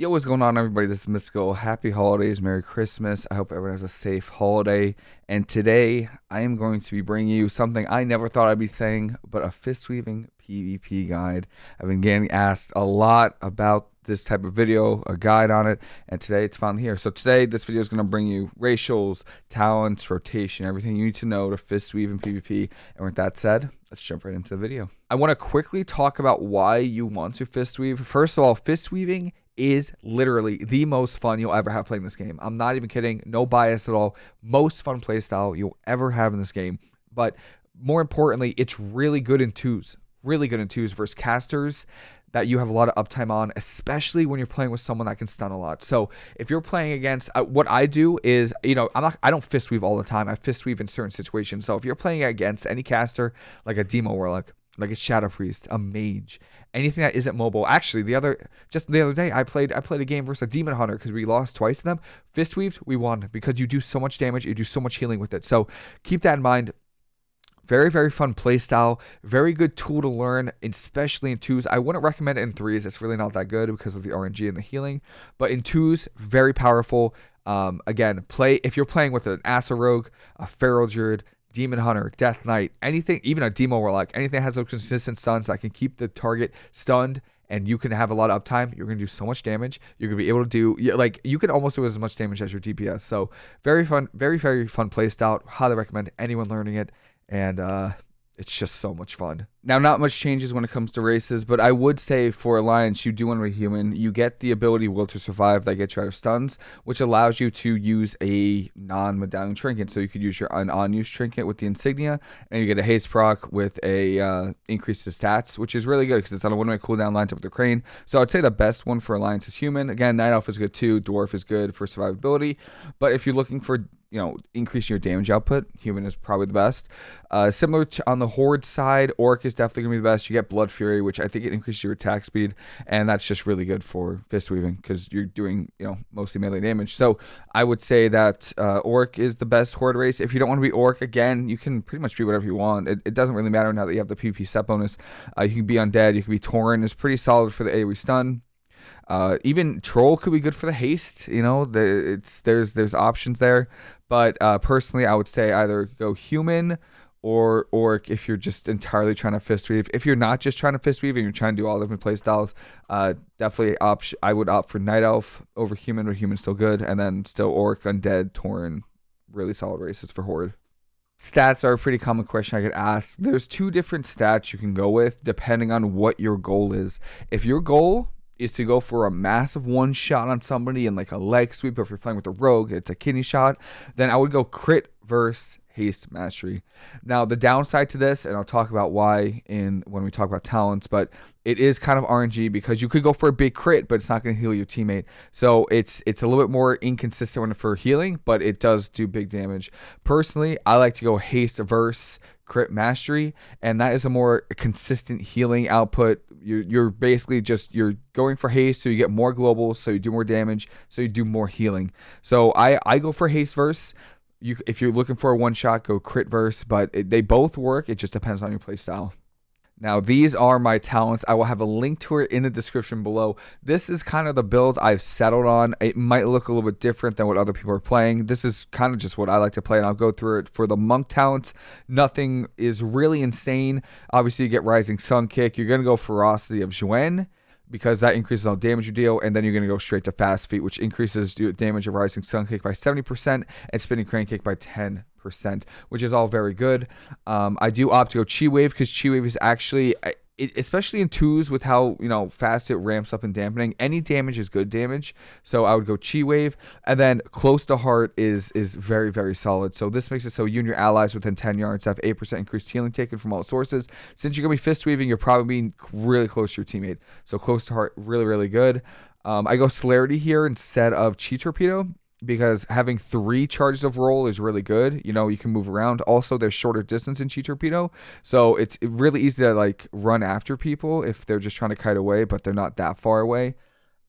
Yo, what's going on, everybody? This is Mystical. Happy holidays, Merry Christmas. I hope everyone has a safe holiday. And today, I am going to be bringing you something I never thought I'd be saying, but a fist weaving PvP guide. I've been getting asked a lot about this type of video, a guide on it, and today it's finally here. So today, this video is going to bring you racials, talents, rotation, everything you need to know to fist weave in PvP. And with that said, let's jump right into the video. I want to quickly talk about why you want to fist weave. First of all, fist weaving is literally the most fun you'll ever have playing this game. I'm not even kidding. No bias at all. Most fun playstyle you'll ever have in this game. But more importantly, it's really good in twos. Really good in twos versus casters that you have a lot of uptime on, especially when you're playing with someone that can stun a lot. So if you're playing against, uh, what I do is, you know, I'm not, I don't fist weave all the time. I fist weave in certain situations. So if you're playing against any caster like a Demo Warlock, like a Shadow Priest, a Mage, anything that isn't mobile. Actually, the other just the other day, I played I played a game versus a Demon Hunter because we lost twice to them. Fist weaved, we won because you do so much damage, you do so much healing with it. So keep that in mind. Very, very fun playstyle. Very good tool to learn, especially in twos. I wouldn't recommend it in threes. It's really not that good because of the RNG and the healing. But in twos, very powerful. Um, again, play if you're playing with an Asa Rogue, a Feral Druid, Demon Hunter, Death Knight, anything, even a Demo Warlock, anything that has those consistent stuns that can keep the target stunned and you can have a lot of uptime, you're going to do so much damage. You're going to be able to do, like, you can almost do as much damage as your DPS. So, very fun, very, very fun playstyle. Highly recommend anyone learning it. And, uh, it's just so much fun. Now, not much changes when it comes to races, but I would say for Alliance, you do want to be human. You get the ability Will to Survive that gets you out of stuns, which allows you to use a non-medallion trinket. So you could use your un unused trinket with the insignia, and you get a haste proc with a uh, increase to stats, which is really good because it's on a one-way cooldown lines up with the crane. So I'd say the best one for Alliance is human. Again, Night Elf is good too. Dwarf is good for survivability, but if you're looking for you know, increasing your damage output. Human is probably the best. Uh, similar to on the Horde side, Orc is definitely going to be the best. You get Blood Fury, which I think it increases your attack speed, and that's just really good for fist weaving because you're doing, you know, mostly melee damage. So I would say that uh, Orc is the best Horde race. If you don't want to be Orc, again, you can pretty much be whatever you want. It, it doesn't really matter now that you have the PvP set bonus. Uh, you can be Undead, you can be Tauren. It's pretty solid for the AoE stun. Uh, even troll could be good for the haste. You know, the, it's there's there's options there. But uh, personally, I would say either go human or or if you're just entirely trying to fist weave. If you're not just trying to fist weave and you're trying to do all different play styles, uh, definitely opt. I would opt for night elf over human, but human's still good, and then still orc, undead, tauren, really solid races for horde. Stats are a pretty common question I get asked. There's two different stats you can go with depending on what your goal is. If your goal is to go for a massive one shot on somebody and like a leg sweep. If you're playing with a rogue, it's a kidney shot. Then I would go crit versus haste mastery. Now the downside to this, and I'll talk about why in when we talk about talents, but it is kind of RNG because you could go for a big crit, but it's not going to heal your teammate. So it's it's a little bit more inconsistent when for healing, but it does do big damage. Personally, I like to go haste verse crit mastery, and that is a more consistent healing output. You're, you're basically just you're going for haste, so you get more globals, so you do more damage, so you do more healing. So I I go for haste verse. You if you're looking for a one shot, go crit verse, but it, they both work. It just depends on your playstyle. Now, these are my talents. I will have a link to it in the description below. This is kind of the build I've settled on. It might look a little bit different than what other people are playing. This is kind of just what I like to play, and I'll go through it. For the monk talents, nothing is really insane. Obviously, you get Rising Sun Kick. You're going to go Ferocity of Xuen because that increases all damage you deal, and then you're going to go straight to Fast Feet, which increases damage of Rising Sun Kick by 70% and Spinning Crane Kick by 10 percent, which is all very good. Um, I do opt to go Chi Wave because Chi Wave is actually, especially in twos with how you know fast it ramps up in dampening. Any damage is good damage, so I would go Chi Wave, and then Close to Heart is is very very solid. So this makes it so you and your allies within 10 yards have 8% increased healing taken from all sources. Since you're gonna be fist weaving, you're probably being really close to your teammate. So Close to Heart really really good. Um, I go Celerity here instead of Chi Torpedo because having three charges of roll is really good. You know, you can move around. Also, there's shorter distance in Chi Torpedo, so it's really easy to like run after people if they're just trying to kite away, but they're not that far away.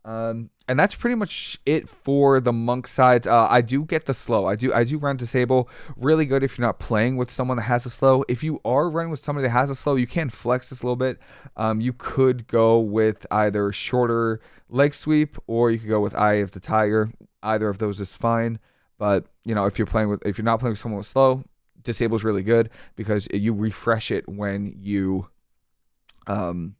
Um, and that's pretty much it for the monk sides. Uh, I do get the slow. I do I do run disable. Really good if you're not playing with someone that has a slow. If you are running with somebody that has a slow, you can flex this a little bit. Um, you could go with either shorter leg sweep or you could go with Eye of the Tiger. Either of those is fine. But you know, if you're playing with if you're not playing with someone with slow, disable is really good because you refresh it when you um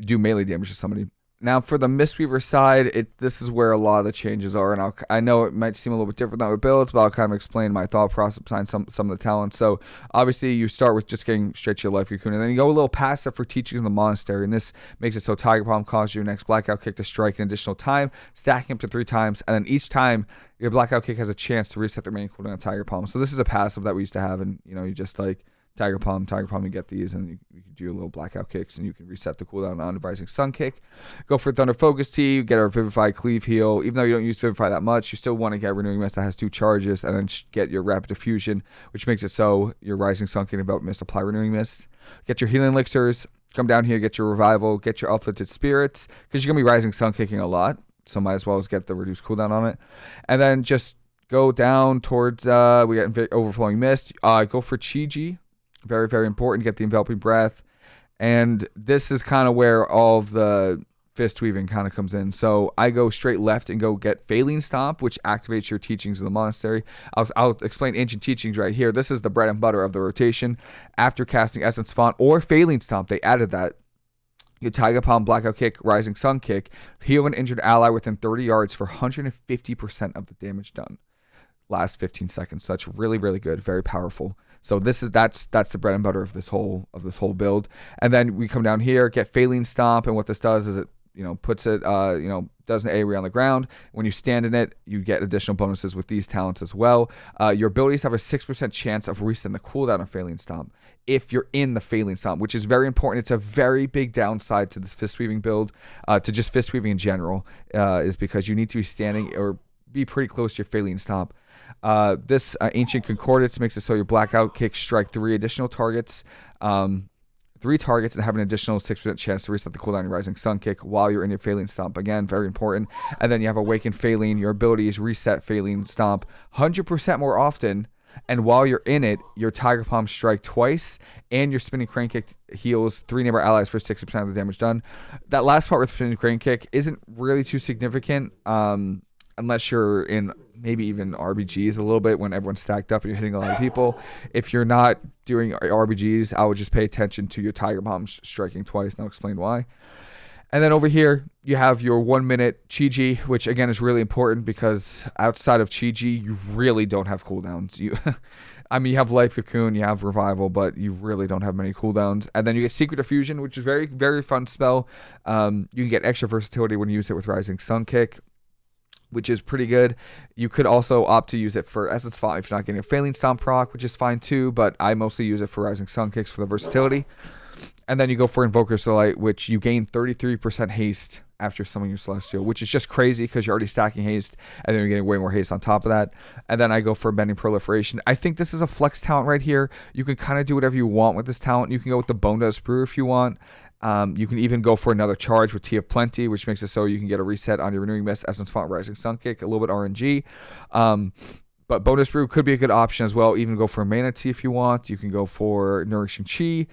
do melee damage to somebody now for the Mistweaver side, it this is where a lot of the changes are, and I'll, I know it might seem a little bit different than other builds, but I'll kind of explain my thought process behind some some of the talents. So obviously you start with just getting straight to your life cocoon, and then you go a little that for teaching in the monastery, and this makes it so Tiger Palm causes your next blackout kick to strike an additional time, stacking up to three times, and then each time your blackout kick has a chance to reset the remaining cooldown of Tiger Palm. So this is a passive that we used to have, and you know you just like Tiger Palm, Tiger Palm, you get these, and you, you can do a little blackout kicks, and you can reset the cooldown on the Rising Sun kick. Go for Thunder Focus Tea, get our Vivify Cleave Heal. Even though you don't use Vivify that much, you still want to get Renewing Mist that has two charges, and then get your Rapid Diffusion, which makes it so your Rising Sun can about Mist apply Renewing Mist. Get your Healing Elixirs, come down here, get your Revival, get your Uplifted Spirits, because you're going to be Rising Sun kicking a lot, so might as well as get the reduced cooldown on it. And then just go down towards, uh, we got Overflowing Mist. Uh, go for Chi-Ji very, very important. Get the enveloping breath. And this is kind of where all of the fist weaving kind of comes in. So I go straight left and go get Faeline Stomp, which activates your teachings in the monastery. I'll, I'll, explain ancient teachings right here. This is the bread and butter of the rotation. After casting Essence Font or Faeline Stomp, they added that. Your Tiger Palm Blackout Kick, Rising Sun Kick, heal an injured ally within 30 yards for 150% of the damage done. Last 15 seconds. So that's really, really good. Very powerful. So this is that's that's the bread and butter of this whole of this whole build. And then we come down here, get Faeline Stomp, and what this does is it you know puts it uh you know does an AoE on the ground. When you stand in it, you get additional bonuses with these talents as well. Uh, your abilities have a six percent chance of resetting the cooldown of Faeline Stomp if you're in the Faeline Stomp, which is very important. It's a very big downside to this fist weaving build, uh, to just fist weaving in general, uh, is because you need to be standing or be pretty close to your Faeline Stomp. Uh, this uh, Ancient Concordance makes it so your Blackout Kicks strike three additional targets. Um, three targets and have an additional 6% chance to reset the cooldown your Rising Sun Kick while you're in your Faeline Stomp. Again, very important. And then you have Awakened Faeline. Your ability is reset Faeline Stomp 100% more often. And while you're in it, your Tiger Palm strike twice, and your Spinning Crane Kick heals three neighbor allies for 60% of the damage done. That last part with Spinning Crane Kick isn't really too significant. Um, unless you're in maybe even RBGs a little bit when everyone's stacked up and you're hitting a lot of people. If you're not doing RBGs, I would just pay attention to your Tiger Palms striking twice, and I'll explain why. And then over here, you have your one minute Chi-Ji, which again is really important because outside of Chi-Ji, you really don't have cooldowns. You, I mean, you have Life Cocoon, you have Revival, but you really don't have many cooldowns. And then you get Secret Infusion, which is very, very fun spell. Um, you can get extra versatility when you use it with Rising Sun Kick which is pretty good. You could also opt to use it for Essence Font if you're not getting a Faeline Stomp proc, which is fine too, but I mostly use it for Rising Sun Kicks for the versatility. And then you go for Invoker's Delight, which you gain 33% haste after summoning your Celestial, which is just crazy because you're already stacking haste, and then you're getting way more haste on top of that. And then I go for Mending Proliferation. I think this is a flex talent right here. You can kind of do whatever you want with this talent. You can go with the Bone Dust Brew if you want. Um, you can even go for another charge with Tea of Plenty, which makes it so you can get a reset on your Renewing Mist, Essence Font, Rising Sun Kick, a little bit RNG. Um, but Bonedust Brew could be a good option as well. Even go for mana tea if you want. You can go for nourishing chi.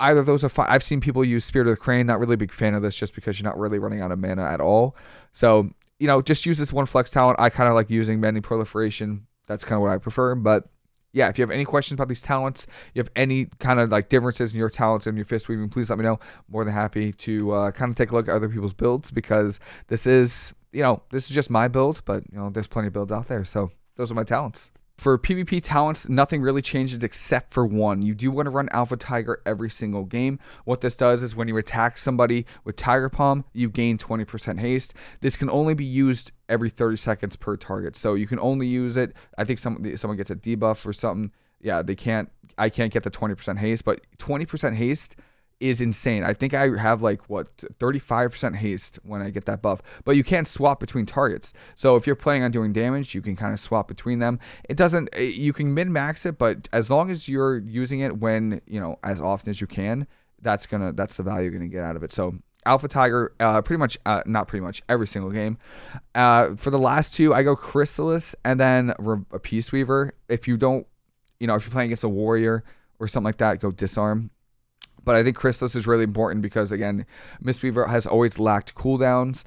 Either of those are fine. I've seen people use Spirit of the Crane. Not really a big fan of this, just because you're not really running out of mana at all. So you know, just use this one flex talent. I kind of like using Mending Proliferation. That's kind of what I prefer. But yeah, if you have any questions about these talents, you have any kind of like differences in your talents and your fist weaving, please let me know. More than happy to uh, kind of take a look at other people's builds because this is, you know, this is just my build, but you know, there's plenty of builds out there. So those are my talents. For PvP talents, nothing really changes except for one. You do want to run Alpha Tiger every single game. What this does is when you attack somebody with Tiger Palm, you gain 20% haste. This can only be used every 30 seconds per target. So you can only use it. I think some, someone gets a debuff or something. Yeah, they can't. I can't get the 20% haste, but 20% haste is insane. I think I have like what 35% haste when I get that buff, but you can't swap between targets. So if you're planning on doing damage, you can kind of swap between them. It doesn't eh, you can min max it, but as long as you're using it when, you know, as often as you can, that's to that's the value you're to get out of it. So Alpha Tiger, uh, pretty much, uh, not pretty much, every single game. Uh, for the last two, I go Chrysalis and then a Peace Weaver. If you don't, you know, if you're playing against a Warrior or something like that, go Disarm. But I think Chrysalis is really important because, again, Mistweaver has always lacked cooldowns.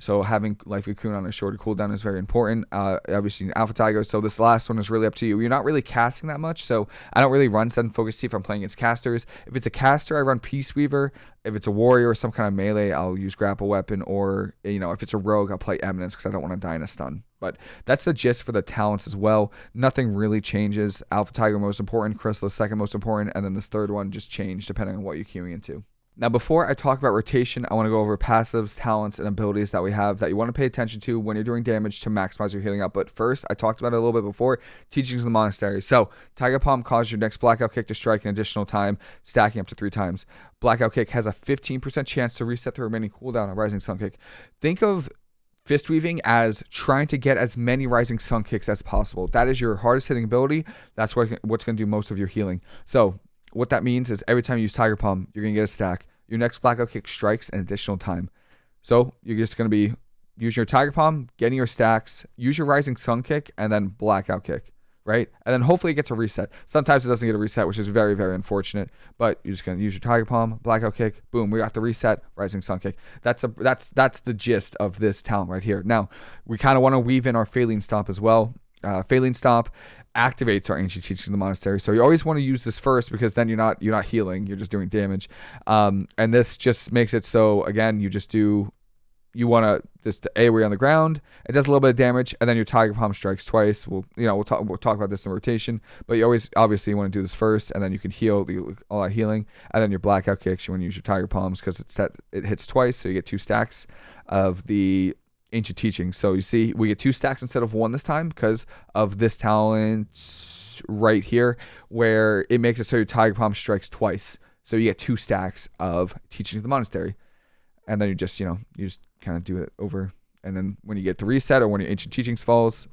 So having Life Cocoon on a shorter cooldown is very important. Uh, obviously, Alpha Tiger. So this last one is really up to you. You're not really casting that much, so I don't really run Sudden Focus Tea if I'm playing against casters. If it's a caster, I run Peace Weaver. If it's a warrior or some kind of melee, I'll use Grapple Weapon. Or you know, if it's a rogue, I'll play Eminence because I don't want to die in a stun. But that's the gist for the talents as well. Nothing really changes. Alpha Tiger most important, Chrysalis second most important, and then this third one just changed depending on what you're queuing into. Now, before I talk about rotation, I want to go over passives, talents, and abilities that we have that you want to pay attention to when you're doing damage to maximize your healing output. First, I talked about it a little bit before, teachings of the monastery. So, Tiger Palm causes your next blackout kick to strike an additional time, stacking up to three times. Blackout kick has a 15% chance to reset the remaining cooldown on Rising Sun Kick. Think of fist weaving as trying to get as many rising sun kicks as possible. That is your hardest hitting ability. That's what, what's going to do most of your healing. So what that means is every time you use Tiger Palm, you're going to get a stack. Your next blackout kick strikes an additional time. So you're just going to be using your Tiger Palm, getting your stacks, use your Rising Sun kick, and then blackout kick, right? And then hopefully it gets a reset. Sometimes it doesn't get a reset, which is very, very unfortunate. But you're just going to use your Tiger Palm, blackout kick, boom, we got the reset, Rising Sun kick. That's a that's that's the gist of this talent right here. Now we kind of want to weave in our Faeline Stomp as well. Uh, Faeline Stomp activates our ancient teachings in the monastery. So you always want to use this first because then you're not you're not healing, you're just doing damage. Um, and this just makes it so again you just do you want to just AoE on the ground. It does a little bit of damage, and then your Tiger Palm strikes twice. We'll you know we'll talk we'll talk about this in rotation, but you always obviously you want to do this first, and then you can heal all that healing, and then your Blackout kicks. You want to use your Tiger Palms because it's set it hits twice, so you get two stacks of the ancient teachings. So you see, we get two stacks instead of one this time because of this talent right here, where it makes it so your Tiger Palm strikes twice. So you get two stacks of teaching of the monastery. And then you just, you know, you just kind of do it over. And then when you get the reset or when your ancient teachings falls,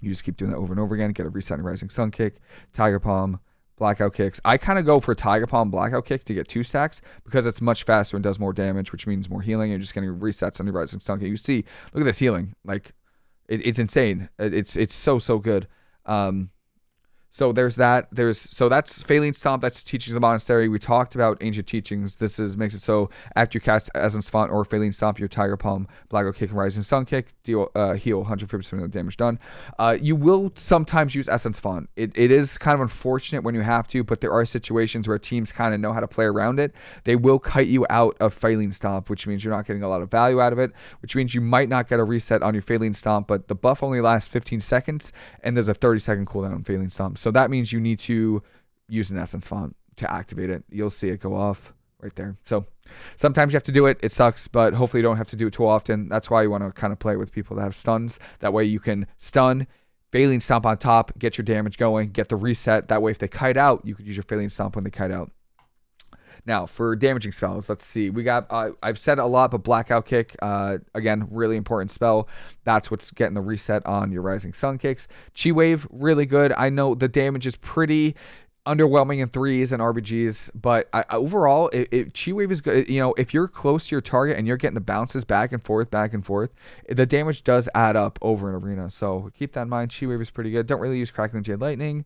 you just keep doing that over and over again. Get a reset and rising sun kick, Tiger Palm, blackout kicks. I kind of go for Tiger Palm blackout kick to get two stacks because it's much faster and does more damage, which means more healing. You're just getting resets on your rising kick. You see, look at this healing. Like, it, it's insane. It, it's it's so so good. Um, so there's that. There's so that's Faeline Stomp. That's teachings of the monastery. We talked about ancient teachings. This is makes it so after you cast Essence Font or Faeline Stomp, your Tiger Palm, Blackout Kick, and Rising Sun Kick, deal uh, heal 150% of damage done. Uh, you will sometimes use Essence Font. It, it is kind of unfortunate when you have to, but there are situations where teams kind of know how to play around it. They will kite you out of Faeline Stomp, which means you're not getting a lot of value out of it, which means you might not get a reset on your Faeline Stomp, but the buff only lasts 15 seconds, and there's a 30 second cooldown on Faeline Stomp. So that means you need to use an essence font to activate it. You'll see it go off right there. So sometimes you have to do it. It sucks, but hopefully you don't have to do it too often. That's why you want to kind of play with people that have stuns. That way you can stun, faeline Stomp on top, get your damage going, get the reset. That way if they kite out, you could use your faeline Stomp when they kite out. Now for damaging spells, let's see. We got uh, I've said a lot, but blackout kick uh, again, really important spell. That's what's getting the reset on your rising sun kicks. Chi wave, really good. I know the damage is pretty underwhelming in threes and RBGs, but I, overall, it, it, Chi Wave is good. You know, if you're close to your target and you're getting the bounces back and forth, back and forth, the damage does add up over an arena. So keep that in mind. Chi Wave is pretty good. Don't really use Crackling Jade Lightning.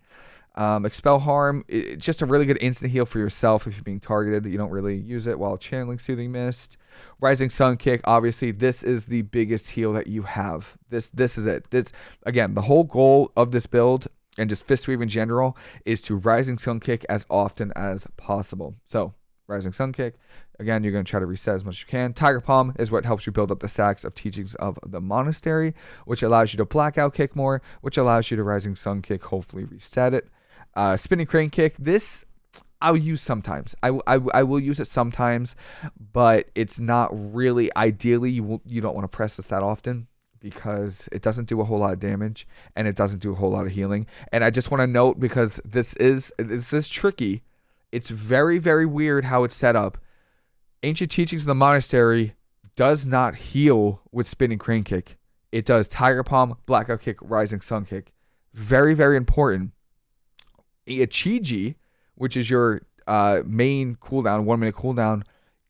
Um, expel harm, it's just a really good instant heal for yourself if you're being targeted. You don't really use it while channeling soothing mist. Rising sun kick, obviously, this is the biggest heal that you have. This this is it. This again, the whole goal of this build and just fist weave in general is to rising sun kick as often as possible. So rising sun kick. Again, you're going to try to reset as much as you can. Tiger Palm is what helps you build up the stacks of teachings of the monastery, which allows you to blackout kick more, which allows you to rising sun kick, hopefully reset it. Uh, spinning crane kick. This I'll use sometimes. I, I, I will use it sometimes, but it's not really ideally. You will, you don't want to press this that often because it doesn't do a whole lot of damage and it doesn't do a whole lot of healing. And I just want to note because this is this is tricky. It's very very weird how it's set up. Ancient teachings of the monastery does not heal with spinning crane kick. It does tiger palm, blackout kick, rising sun kick. Very very important Ichiji, which is your uh, main cooldown, one minute cooldown,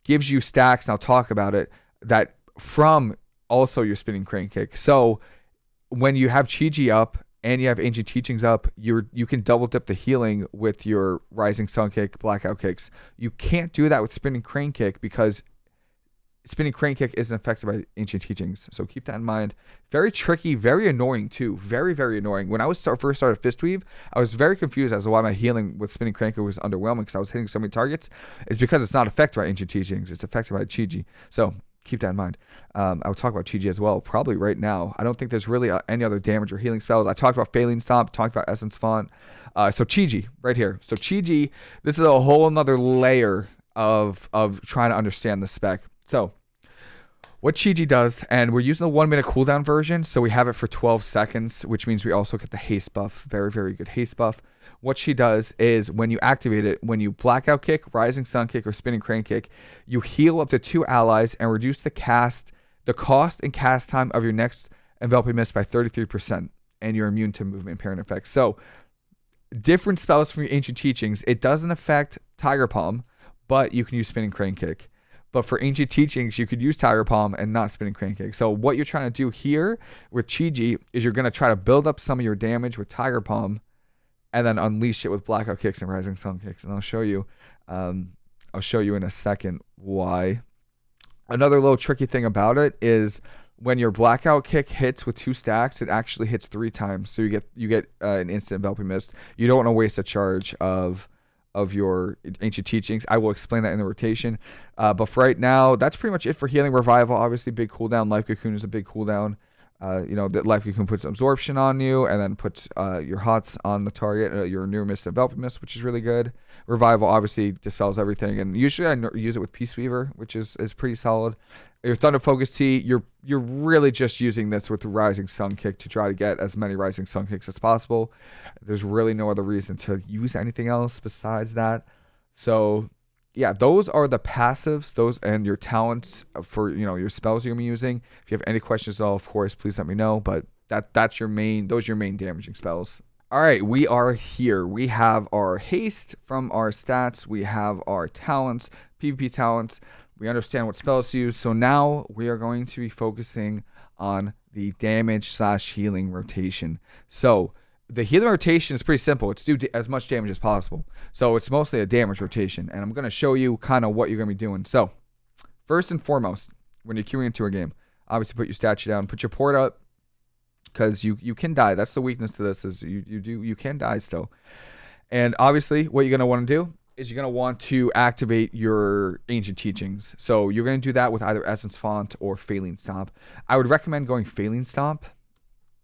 gives you stacks, and I'll talk about it, that from also your spinning crane kick. So when you have Chi-Ji up and you have ancient teachings up, you're you can double dip the healing with your rising sun kick, blackout kicks. You can't do that with spinning crane kick because spinning crane kick isn't affected by ancient teachings. So keep that in mind. Very tricky, very annoying too. Very, very annoying. When I was start, first started fist weave, I was very confused as to why my healing with spinning crane kick was underwhelming because I was hitting so many targets. It's because it's not affected by ancient teachings. It's affected by Chi-Ji. So keep that in mind. Um, I'll talk about Chi-Ji as well, probably right now. I don't think there's really uh, any other damage or healing spells. I talked about Faeline Stomp, talked about Essence Font. Uh, so Chi-Ji, right here. So Chi-Ji, this is a whole another layer of of trying to understand the spec. So, what Chi-Ji does, and we're using the one minute cooldown version, so we have it for 12 seconds, which means we also get the haste buff. Very, very good haste buff. What she does is when you activate it, when you blackout kick, rising sun kick, or spinning crane kick, you heal up to two allies and reduce the cast, the cost and cast time of your next enveloping mist by 33%, and you're immune to movement parent effects. So, different spells from your ancient teachings. It doesn't affect Tiger Palm, but you can use spinning crane kick. But for ancient teachings, you could use Tiger Palm and not spinning crane kick. So what you're trying to do here with Chi-Ji is you're going to try to build up some of your damage with Tiger Palm and then unleash it with blackout kicks and rising sun kicks. And I'll show you um, I'll show you in a second why. Another little tricky thing about it is when your blackout kick hits with two stacks, it actually hits three times. So you get you get uh, an instant enveloping mist. You don't want to waste a charge of of your ancient teachings. I will explain that in the rotation. Uh, but for right now, that's pretty much it for healing revival. Obviously, big cooldown. Life cocoon is a big cooldown. Uh, you know, that life cocoon puts absorption on you and then put uh, your hots on the target, uh, your near mist, enveloping mist, which is really good. Revival obviously dispels everything, and usually I use it with Peace Weaver, which is, is pretty solid. Your Thunder Focus Tea, you're you're really just using this with the Rising Sun Kick to try to get as many Rising Sun Kicks as possible. There's really no other reason to use anything else besides that. So yeah, those are the passives, those and your talents uh, for you know your spells you're gonna be using. If you have any questions at all, of course, please let me know. But that that's your main those are your main damaging spells. All right, we are here. We have our haste from our stats. We have our talents, PvP talents. We understand what spells to use. So now we are going to be focusing on the damage slash healing rotation. So the healing rotation is pretty simple. It's do as much damage as possible. So it's mostly a damage rotation. And I'm going to show you kind of what you're going to be doing. So first and foremost, when you're queuing into a game, obviously put your statue down, put your port up because you, you can die. That's the weakness to this is you, you do you can die still. And obviously what you're going to want to do is you're going to want to activate your ancient teachings. So you're going to do that with either Essence Font or Faeline Stomp. I would recommend going Faeline Stomp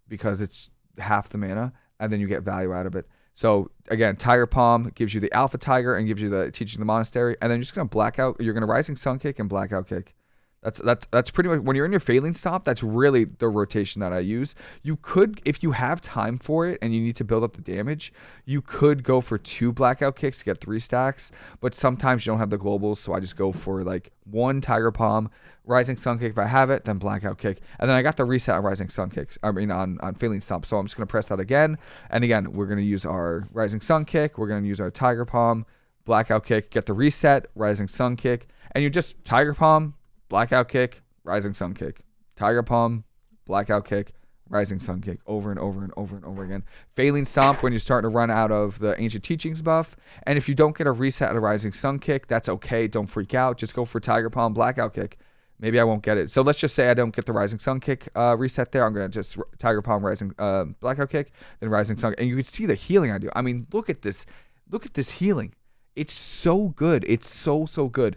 because it's half the mana and then you get value out of it. So again, Tiger Palm gives you the Alpha Tiger and gives you the Teaching the Monastery, and then you're just gonna blackout. You're gonna Rising Sun Kick and Blackout Kick. That's that's that's pretty much when you're in your faeline stomp. That's really the rotation that I use. You could, if you have time for it and you need to build up the damage, you could go for two blackout kicks to get three stacks. But sometimes you don't have the globals, so I just go for like one tiger palm, rising sun kick if I have it, then blackout kick, and then I got the reset on rising sun kicks. I mean on on faeline stomp. So I'm just gonna press that again, and again we're gonna use our rising sun kick. We're gonna use our tiger palm, blackout kick, get the reset, rising sun kick, and you just tiger palm blackout kick, rising sun kick, tiger palm, blackout kick, rising sun kick over and over and over and over again. Faeline stomp when you're starting to run out of the ancient teachings buff. And if you don't get a reset at a rising sun kick, that's okay. Don't freak out. Just go for tiger palm, blackout kick. Maybe I won't get it. So let's just say I don't get the rising sun kick uh, reset there. I'm gonna just tiger palm, rising uh, blackout kick, then rising sun, and you can see the healing I do. I mean, look at this. Look at this healing. It's so good. It's so so good.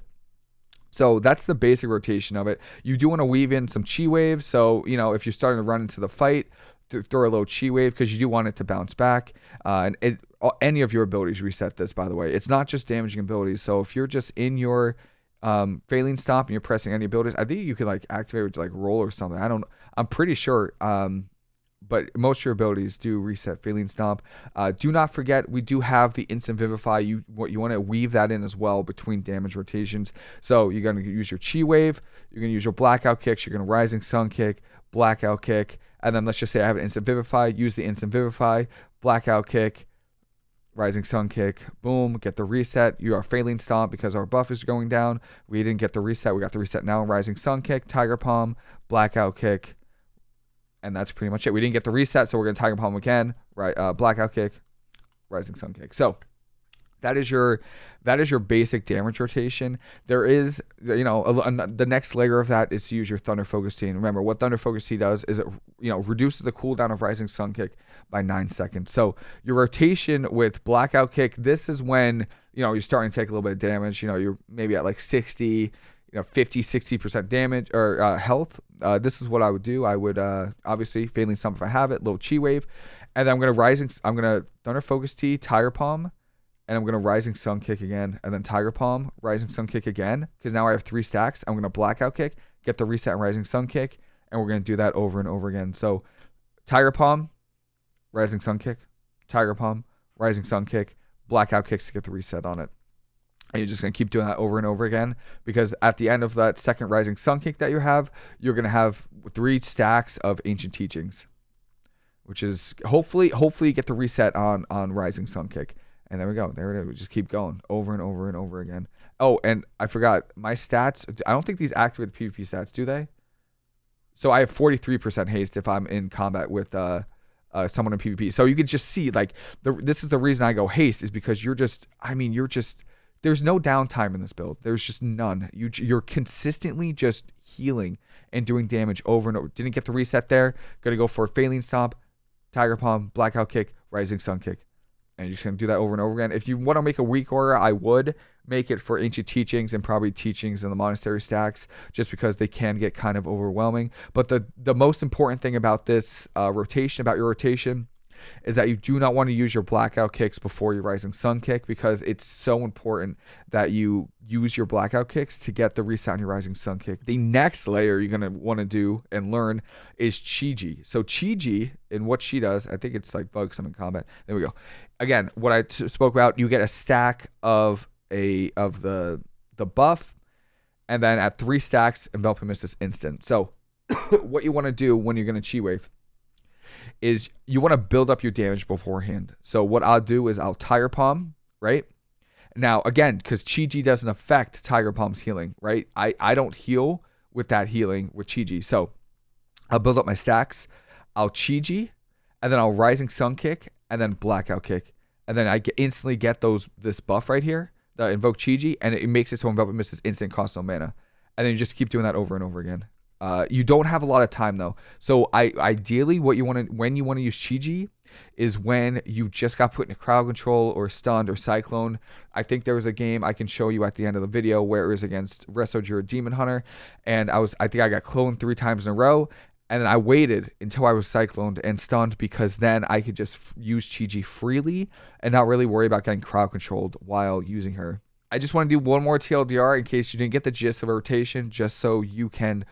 So that's the basic rotation of it. You do want to weave in some chi waves. So, you know, if you're starting to run into the fight, throw a little chi wave because you do want it to bounce back. Uh, and it, any of your abilities reset this, by the way. It's not just damaging abilities. So if you're just in your um, faeline stomp and you're pressing any abilities, I think you could like activate with like roll or something. I don't, I'm pretty sure. Um, but most of your abilities do reset Faeline Stomp. Uh, do not forget, we do have the Instant Vivify. You what you want to weave that in as well between damage rotations. So you're going to use your Chi Wave, you're going to use your Blackout Kicks, you're going to Rising Sun Kick, Blackout Kick, and then let's just say I have an Instant Vivify, use the Instant Vivify, Blackout Kick, Rising Sun Kick, boom, get the reset. You are faeline stomp because our buff is going down. We didn't get the reset. We got the reset now. Rising Sun Kick, Tiger Palm, Blackout Kick, and that's pretty much it. We didn't get the reset, so we're gonna Tiger Palm again. Right, uh, Blackout Kick, Rising Sun Kick. So that is your that is your basic damage rotation. There is, you know, a, a, the next layer of that is to use your Thunder Focus Tea. Remember, what Thunder Focus Tea does is it, you know, reduces the cooldown of Rising Sun Kick by nine seconds. So your rotation with Blackout Kick, this is when you know you're starting to take a little bit of damage. You know, you're maybe at like 60, you know, 50, 60% damage or uh, health. Uh, this is what I would do. I would uh, obviously failing some if I have it, little chi wave, and then I'm gonna rising. I'm gonna Thunder Focus Tea, Tiger Palm and I'm gonna Rising Sun Kick again, and then Tiger Palm, Rising Sun Kick again, because now I have three stacks. I'm gonna Blackout Kick, get the reset and Rising Sun Kick, and we're gonna do that over and over again. So, Tiger Palm, Rising Sun Kick, Tiger Palm, Rising Sun Kick, Blackout Kicks to get the reset on it. And you're just gonna keep doing that over and over again because at the end of that second Rising Sun Kick that you have, you're gonna have three stacks of Ancient Teachings, which is hopefully hopefully you get the reset on on Rising Sun Kick. And there we go. There it is. We just keep going over and over and over again. Oh, and I forgot my stats. I don't think these activate PvP stats, do they? So I have 43% haste if I'm in combat with uh, uh, someone in PvP. So you can just see like the this is the reason I go haste is because you're just I mean you're just there's no downtime in this build. There's just none. You you're consistently just healing and doing damage over and over. Didn't get the reset there. Gonna go for a faeline stomp, tiger palm, blackout kick, rising sun kick and you're just gonna do that over and over again. If you want to make a weak aura, I would make it for ancient teachings and probably teachings in the monastery stacks, just because they can get kind of overwhelming. But the the most important thing about this uh, rotation, about your rotation, is that you do not want to use your blackout kicks before your rising sun kick because it's so important that you use your blackout kicks to get the reset on your rising sun kick. The next layer you're going to want to do and learn is Chi-Ji. So Chi-Ji and what she does, I think it's like bug summon combat. There we go. Again, what I t- spoke about, you get a stack of a of the the buff and then at three stacks enveloping mist is instant. So what you want to do when you're going to chi wave is you want to build up your damage beforehand. So what I'll do is I'll Tiger Palm, right? Now, again, because Chi-Ji doesn't affect Tiger Palm's healing, right? I, I don't heal with that healing with Chi-Ji. So I'll build up my stacks. I'll Chi-Ji, and then I'll Rising Sun Kick, and then Blackout Kick. And then I get, instantly get those this buff right here, the Invoke Chi-Ji, and it, makes it so Enveloping Mist is instant cost no mana. And then you just keep doing that over and over again. Uh, you don't have a lot of time though. So I ideally what you want to when you want to use Chi-Ji is when you just got put in a crowd control or stunned or cyclone. I think there was a game I can show you at the end of the video where it was against Resojura Demon Hunter, and I was I think I got cloned three times in a row, and then I waited until I was cycloned and stunned because then I could just use Chi-Ji freely and not really worry about getting crowd controlled while using her. I just want to do one more TLDR in case you didn't get the gist of a rotation, just so you can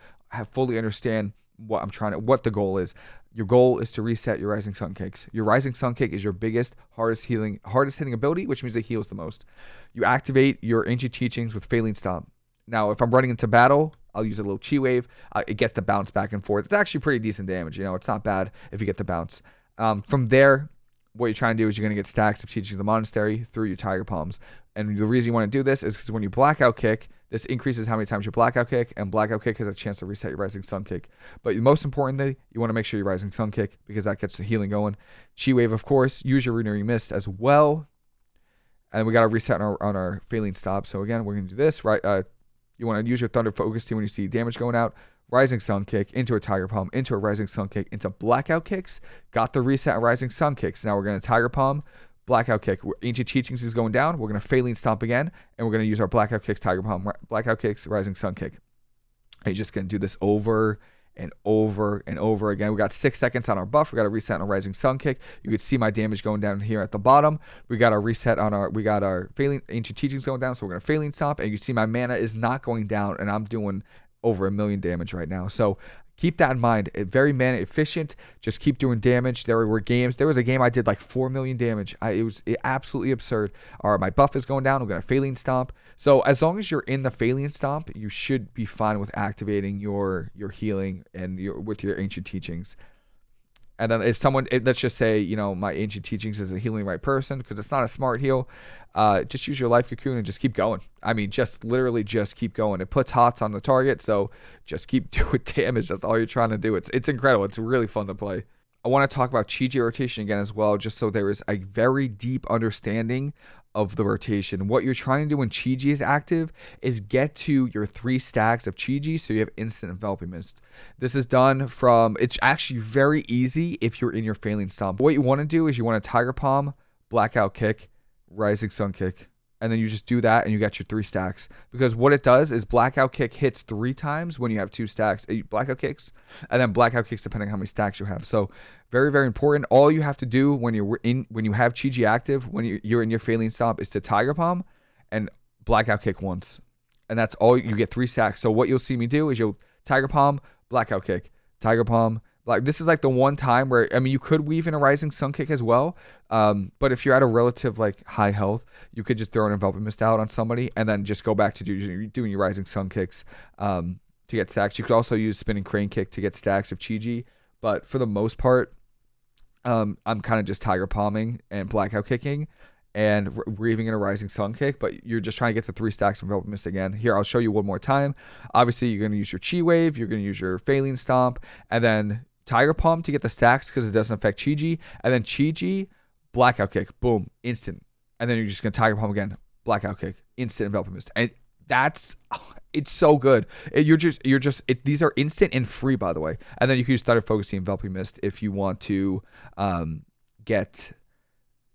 fully understand what I'm trying to what the goal is. Your goal is to reset your rising sun kicks. Your rising sun kick is your biggest, hardest healing, hardest hitting ability, which means it heals the most. You activate your ancient teachings with faeline stomp. Now, if I'm running into battle, I'll use a little chi wave. Uh, it gets the bounce back and forth. It's actually pretty decent damage. You know, it's not bad if you get the bounce. Um, from there, what you're trying to do is you're going to get stacks of teachings of the monastery through your tiger palms. And the reason you want to do this is because when you blackout kick, this increases how many times you blackout kick, and blackout kick has a chance to reset your rising sun kick. But most importantly, you want to make sure your rising sun kick because that gets the healing going. Chi wave, of course, use your renewing mist as well. And we got to reset on our, on our faeline stomp. So again, we're going to do this. Right, uh, you want to use your thunder focus Tea when you see damage going out. Rising Sun Kick into a Tiger Palm, into a Rising Sun Kick, into Blackout Kicks. Got the reset Rising Sun Kicks. Now we're going to Tiger Palm, Blackout Kick. Ancient Teachings is going down. We're going to Faeline Stomp again, and we're going to use our Blackout Kicks, Tiger Palm, Blackout Kicks, Rising Sun Kick. And you're just going to do this over and over and over again. We got six seconds on our buff. We got a reset on a rising sun kick. You can see my damage going down here at the bottom. We got our reset on our, we got our failing ancient teachings going down. So we're going to faeline stomp and you see my mana is not going down and I'm doing over a million damage right now. So keep that in mind. Very man efficient. Just keep doing damage. There were games. There was a game I did like four million damage. I, it was absolutely absurd. All right, my buff is going down. I'm gonna faeline stomp. So as long as you're in the faeline stomp, you should be fine with activating your your healing and your with your ancient teachings. And then if someone, it, let's just say, you know, my ancient teachings is a healing right person because it's not a smart heal. Uh, just use your life cocoon and just keep going. I mean, just literally just keep going. It puts hots on the target, so just keep doing damage. That's all you're trying to do. It's it's incredible. It's really fun to play. I want to talk about Chi-Ji rotation again as well, just so there is a very deep understanding of the rotation. What you're trying to do when Chi-Ji is active is get to your three stacks of Chi-Ji so you have instant enveloping mist. This is done from, it's actually very easy if you're in your faeline stomp. What you want to do is you want a Tiger Palm, Blackout Kick, Rising Sun Kick, and then you just do that and you get your three stacks. Because what it does is blackout kick hits three times when you have two stacks. Blackout kicks and then blackout kicks depending on how many stacks you have. So very very important. All you have to do when you're in when you have chi active when you're in your faeline stomp is to tiger palm and blackout kick once. And that's all you get three stacks. So what you'll see me do is you'll tiger palm blackout kick. Tiger palm like this is like the one time where I mean you could weave in a rising sun kick as well, um, but if you're at a relative like high health, you could just throw an enveloping mist out on somebody and then just go back to do, doing your rising sun kicks um, to get stacks. You could also use spinning crane kick to get stacks of chi but for the most part, um, I'm kind of just tiger palming and blackout kicking and weaving in a rising sun kick, but you're just trying to get the three stacks of Enveloping Mist again. Here, I'll show you one more time. Obviously, you're going to use your Chi Wave, you're going to use your Faeline Stomp, and then Tiger Palm to get the stacks because it doesn't affect Chi-Ji. And then Chi-Ji, Blackout Kick, boom, instant. And then you're just going to Tiger Palm again, Blackout Kick, instant Enveloping Mist. And that's, it's so good. It, you're just, you're just, it, these are instant and free, by the way. And then you can use Thunder Focusing Enveloping Mist if you want to um, get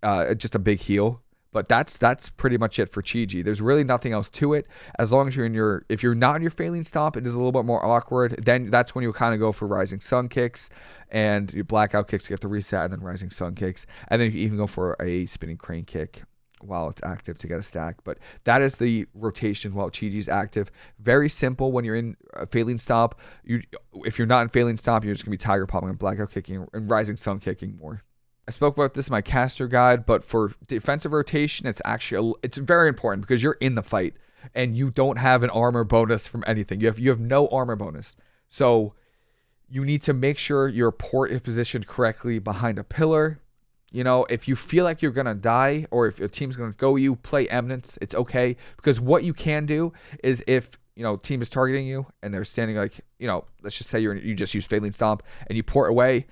uh, just a big heal but that's that's pretty much it for Chi-Ji. There's really nothing else to it. As long as you're in your if you're not in your faeline stomp, it is a little bit more awkward. Then that's when you kind of go for rising sun kicks and your blackout kicks to get the reset, and then rising sun kicks, and then you can even go for a spinning crane kick while it's active to get a stack. But that is the rotation while Chi-Ji is active. Very simple when you're in a faeline stomp. You if you're not in faeline stomp, you're just gonna be tiger popping and blackout kicking and rising sun kicking more. I spoke about this in my caster guide, but for defensive rotation, it's actually it's very important because you're in the fight and you don't have an armor bonus from anything. You have you have no armor bonus. So you need to make sure your port is positioned correctly behind a pillar. You know, if you feel like you're gonna die or if your team's gonna go you, play Eminence. It's okay because what you can do is if you know team is targeting you and they're standing like you know, let's just say you're you just use Faeline Stomp and you port away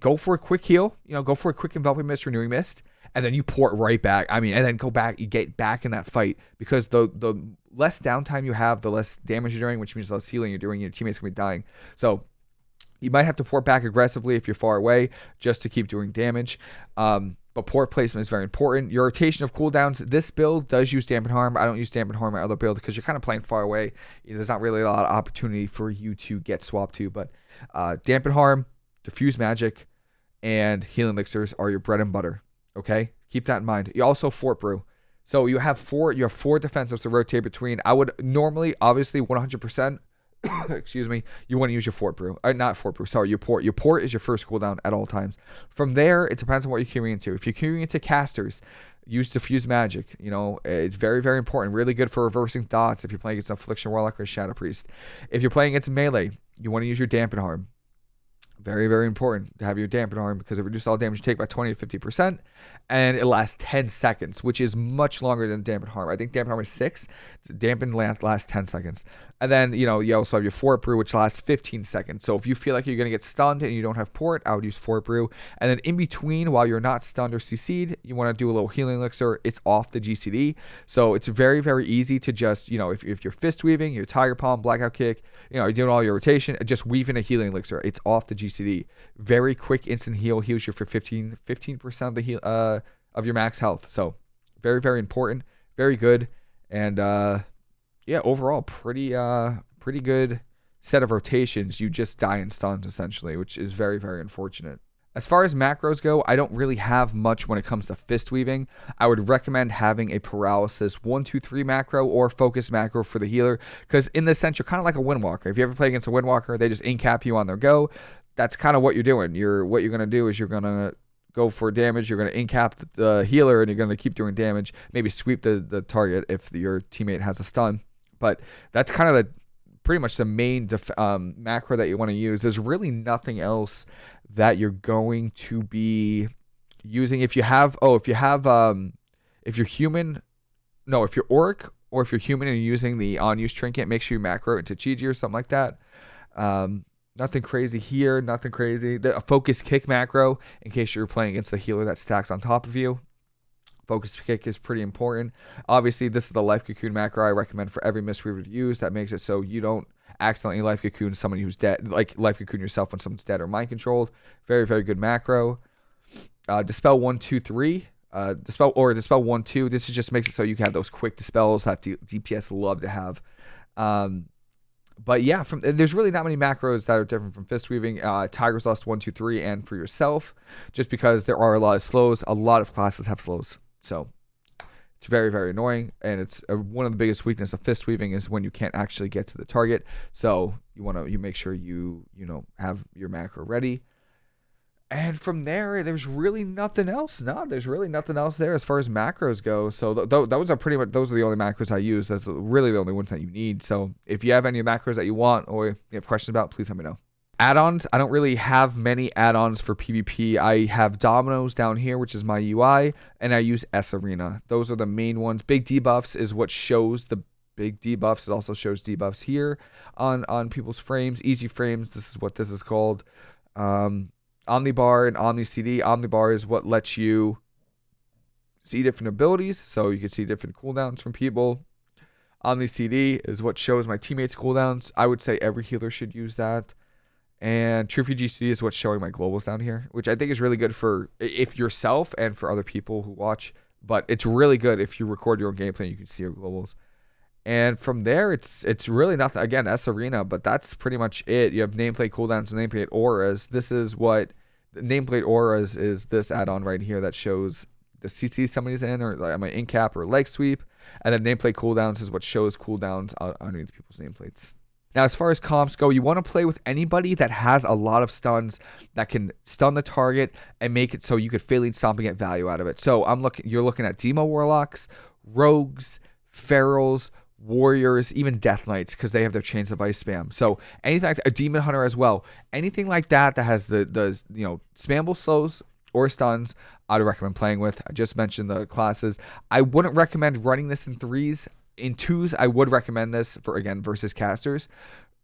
go for a quick heal, you know, go for a quick enveloping mist, renewing mist, and then you port right back. I mean, and then go back, you get back in that fight because the the less downtime you have, the less damage you're doing, which means less healing you're doing. Your teammates gonna be dying. So you might have to port back aggressively if you're far away just to keep doing damage. Um, but port placement is very important. Your rotation of cooldowns. This build does use dampen harm. I don't use dampen harm my other build because you're kind of playing far away. There's not really a lot of opportunity for you to get swapped to. But uh, dampen harm, diffuse magic, and healing elixirs are your bread and butter. Okay, keep that in mind. You also fort brew. So you have four. You have four defensives to rotate between. I would normally, obviously, 100%. excuse me. You want to use your fort brew, uh, not fort brew. Sorry, your port. Your port is your first cooldown at all times. From there, it depends on what you're queuing into. If you're queuing into casters, use diffuse magic. You know, it's very, very important. Really good for reversing dots if you're playing against Affliction Warlock or Shadow Priest. If you're playing against melee, you want to use your dampen harm. Very, very important to have your dampen harm because it reduces all damage you take by 20 to 50%, and it lasts 10 seconds, which is much longer than dampen harm. I think dampen harm is 6, dampen lasts 10 seconds. And then, you know, you also have your fort brew, which lasts 15 seconds. So if you feel like you're going to get stunned and you don't have port, I would use fort brew. And then in between, while you're not stunned or CC'd, you want to do a little healing elixir. It's off the GCD. So it's very, very easy to just, you know, if, if you're fist weaving, your tiger palm, blackout kick, you know, you're doing all your rotation, just weave in a healing elixir. It's off the GCD. Very quick instant heal, heals you for 15, 15% of the heal, uh, of your max health. So very, very important. Very good. And, uh, yeah, overall pretty uh pretty good set of rotations. You just die in stuns essentially, which is very very unfortunate. As far as macros go, I don't really have much when it comes to fist weaving. I would recommend having a paralysis 1 2 3 macro or focus macro for the healer because in this sense you're kind of like a windwalker. If you ever play against a windwalker, they just incap you on their go. That's kind of what you're doing. You're what you're going to do is you're going to go for damage. You're going to incap the, healer and you're going to keep doing damage. Maybe sweep the, the target if your teammate has a stun. But that's kind of the pretty much the main def- um, macro that you want to use. There's really nothing else that you're going to be using. If you have, oh, if you have, um, if you're human, no, if you're orc or if you're human and you're using the on use trinket, make sure you macro into Chi or something like that. Um, nothing crazy here, nothing crazy. The, a focus kick macro in case you're playing against the healer that stacks on top of you. Focus kick is pretty important. Obviously, this is the life cocoon macro I recommend for every Mistweaver to use. That makes it so you don't accidentally life cocoon someone who's dead, like life cocoon yourself when someone's dead or mind controlled. Very, very good macro. Uh, dispel one, two, three. Uh, dispel or dispel one, two. This just makes it so you can have those quick dispels that D- DPS love to have. Um, but yeah, from there's really not many macros that are different from fist weaving. Uh, Tiger's Lust one, two, three, and for yourself, just because there are a lot of slows. A lot of classes have slows. So it's very, very annoying. And it's one of the biggest weaknesses of fist weaving is when you can't actually get to the target. So you want to, you make sure you, you know, have your macro ready. And from there, there's really nothing else. No, there's really nothing else there as far as macros go. So th- th- those are pretty much those are the only macros I use. That's really the only ones that you need. So if you have any macros that you want or you have questions about, please let me know add-ons. I don't really have many add-ons for pvp i have Dominos down here which is my ui and i use sArena. Those are the main ones. Big debuffs is what shows the big debuffs. It also shows debuffs here on on people's frames. Easy frames this is what this is called. Um omnibar and OmniCD omnibar is what lets you see different abilities so you can see different cooldowns from people. Omni cd is what shows my teammates cooldowns. I would say every healer should use that and True GC is what's showing my globals down here, which I think is really good for if yourself and for other people who watch. But it's really good if you record your own gameplay you can see your globals. And from there, it's it's really nothing. Again, sArena, but that's pretty much it. You have nameplate cooldowns and nameplate auras. This is what nameplate auras is. This add-on right here that shows the CC somebody's in, or like my in cap or leg sweep. And then nameplate cooldowns is what shows cooldowns uh, underneath people's nameplates. Now, as far as comps go, you want to play with anybody that has a lot of stuns that can stun the target and make it so you could Faeline Stomp and get value out of it. So I'm looking. You're looking at Demo Warlocks, Rogues, Ferals, Warriors, even Death Knights because they have their Chains of Ice spam. So anything like a Demon Hunter as well, anything like that that has the the you know spammable slows or stuns, I'd recommend playing with. I just mentioned the classes. I wouldn't recommend running this in threes in twos, I would recommend this for again versus casters.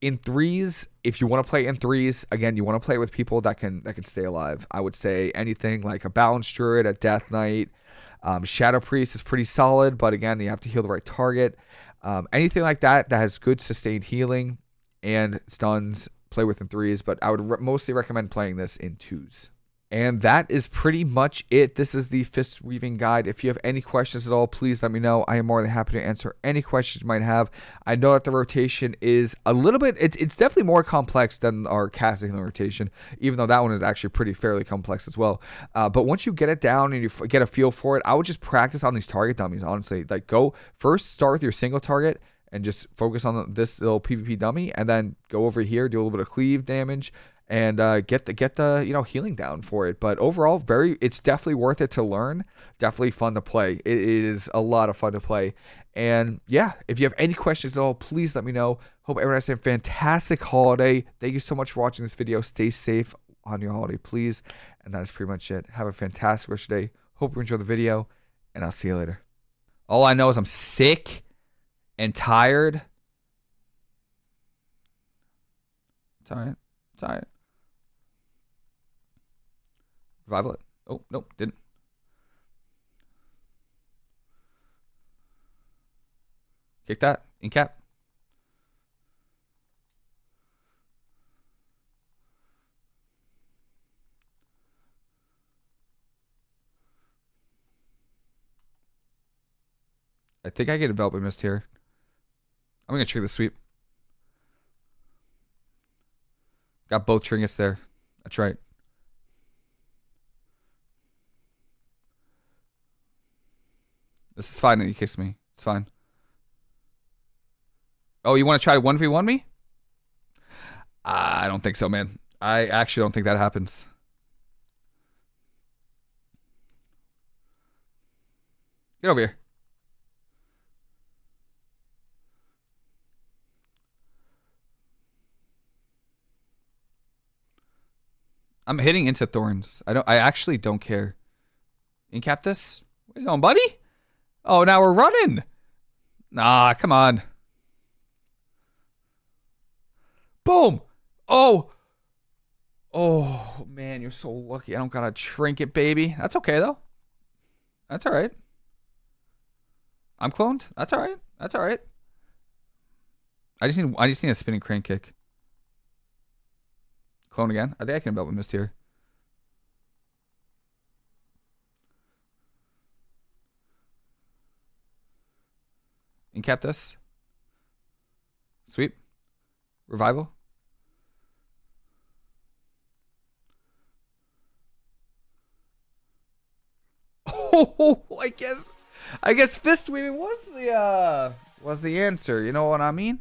In threes, if you want to play in threes, again, you want to play with people that can that can stay alive. I would say anything like a Balance Druid, a Death Knight, um, Shadow Priest is pretty solid, but again, you have to heal the right target. Um, anything like that that has good sustained healing and stuns, play with in threes. But I would re- mostly recommend playing this in twos. And that is pretty much it. This is the fist weaving guide. If you have any questions at all, please let me know. I am more than happy to answer any questions you might have. I know that the rotation is a little bit, it's, it's definitely more complex than our casting rotation, even though that one is actually pretty fairly complex as well. Uh, but once you get it down and you get a feel for it, I would just practice on these target dummies, honestly. Like, go first start with your single target and just focus on this little PvP dummy, and then go over here, do a little bit of cleave damage and uh, get the get the you know healing down for it. But overall, very it's definitely worth it to learn. Definitely fun to play. It is a lot of fun to play. And yeah, if you have any questions at all, please let me know. Hope everyone has a fantastic holiday. Thank you so much for watching this video. Stay safe on your holiday, please. And that is pretty much it. Have a fantastic rest of your day. Hope you enjoy the video, and I'll see you later. All I know is I'm sick and tired. Tired. Tired. Revival it. Oh, nope, didn't. Kick that. In cap. I think I get a Enveloping Mist here. I'm going to trigger the sweep. Got both trinkets there. That's right. This is fine that you kissed me. It's fine. Oh, you want to try 1v1 me? Ah, I don't think so, man. I actually don't think that happens. Get over here. I'm hitting into thorns. I don't I actually don't care. Incap this? Where you going, buddy? Oh, now we're running. Nah, come on. Boom. Oh. Oh, man, you're so lucky. I don't got a trinket, baby. That's okay, though. That's all right. I'm cloned. That's all right. That's all right. I just need I just need a spinning crane kick. Clone again. I think I can build with mist here. Incap this. Sweep. Revival. Oh, I guess, I guess fist weaving was the uh was the answer. You know what I mean?